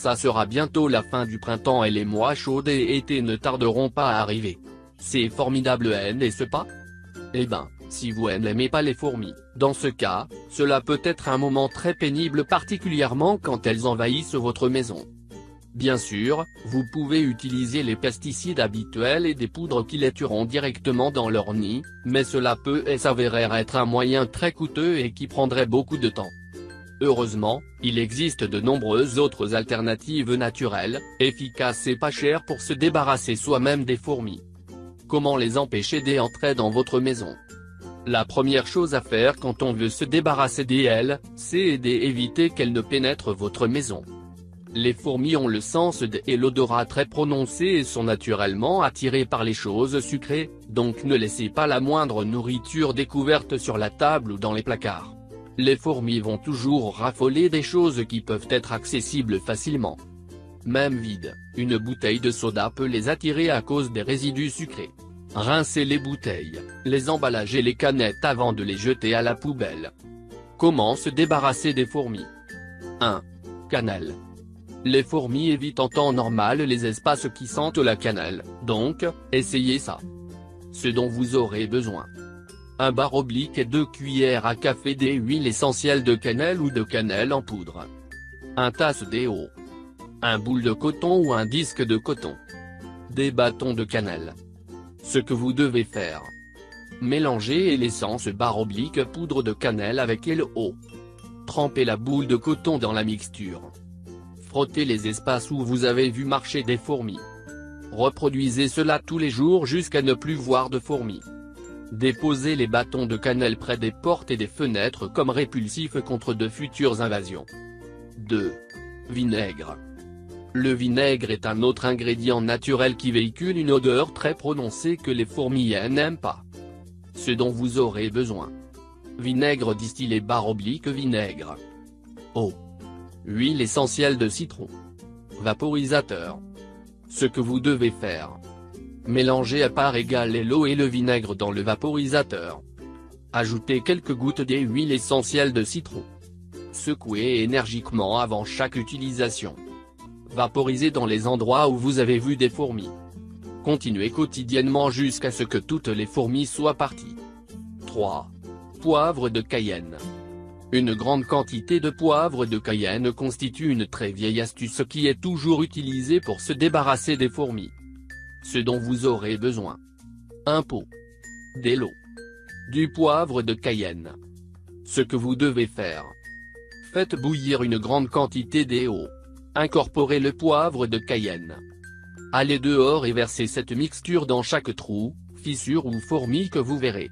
Ça sera bientôt la fin du printemps et les mois chauds et été ne tarderont pas à arriver. C'est formidable n'est-ce pas? Eh ben, si vous n'aimez pas les fourmis, dans ce cas, cela peut être un moment très pénible particulièrement quand elles envahissent votre maison. Bien sûr, vous pouvez utiliser les pesticides habituels et des poudres qui les tueront directement dans leur nid, mais cela peut s'avérer être un moyen très coûteux et qui prendrait beaucoup de temps. Heureusement, il existe de nombreuses autres alternatives naturelles, efficaces et pas chères pour se débarrasser soi-même des fourmis. Comment les empêcher d'entrer dans votre maison? La première chose à faire quand on veut se débarrasser d'elles, c'est d'éviter qu'elles ne pénètrent votre maison. Les fourmis ont le sens de et l'odorat très prononcé et sont naturellement attirées par les choses sucrées, donc ne laissez pas la moindre nourriture découverte sur la table ou dans les placards. Les fourmis vont toujours raffoler des choses qui peuvent être accessibles facilement. Même vide, une bouteille de soda peut les attirer à cause des résidus sucrés. Rincez les bouteilles, les emballages et les canettes avant de les jeter à la poubelle. Comment se débarrasser des fourmis? 1. Cannelle. Les fourmis évitent en temps normal les espaces qui sentent la cannelle, donc, essayez ça. Ce dont vous aurez besoin. Un bar oblique et deux cuillères à café d'huile essentielle de cannelle ou de cannelle en poudre. Un tasse d'eau. Un boule de coton ou un disque de coton. Des bâtons de cannelle. Ce que vous devez faire. Mélangez l'essence bar oblique poudre de cannelle avec l'eau. Trempez la boule de coton dans la mixture. Frottez les espaces où vous avez vu marcher des fourmis. Reproduisez cela tous les jours jusqu'à ne plus voir de fourmis. Déposez les bâtons de cannelle près des portes et des fenêtres comme répulsifs contre de futures invasions. 2. Vinaigre. Le vinaigre est un autre ingrédient naturel qui véhicule une odeur très prononcée que les fourmis n'aiment pas. Ce dont vous aurez besoin. Vinaigre distillé barre oblique vinaigre. Eau. Huile essentielle de citron. Vaporisateur. Ce que vous devez faire. Mélangez à part égale l'eau et le vinaigre dans le vaporisateur. Ajoutez quelques gouttes d'huile essentielle de citron. Secouez énergiquement avant chaque utilisation. Vaporisez dans les endroits où vous avez vu des fourmis. Continuez quotidiennement jusqu'à ce que toutes les fourmis soient parties. 3. Poivre de Cayenne. Une grande quantité de poivre de Cayenne constitue une très vieille astuce qui est toujours utilisée pour se débarrasser des fourmis. Ce dont vous aurez besoin. Un pot. De l'eau. Du poivre de Cayenne. Ce que vous devez faire. Faites bouillir une grande quantité d'eau. Incorporez le poivre de Cayenne. Allez dehors et versez cette mixture dans chaque trou, fissure ou fourmi que vous verrez.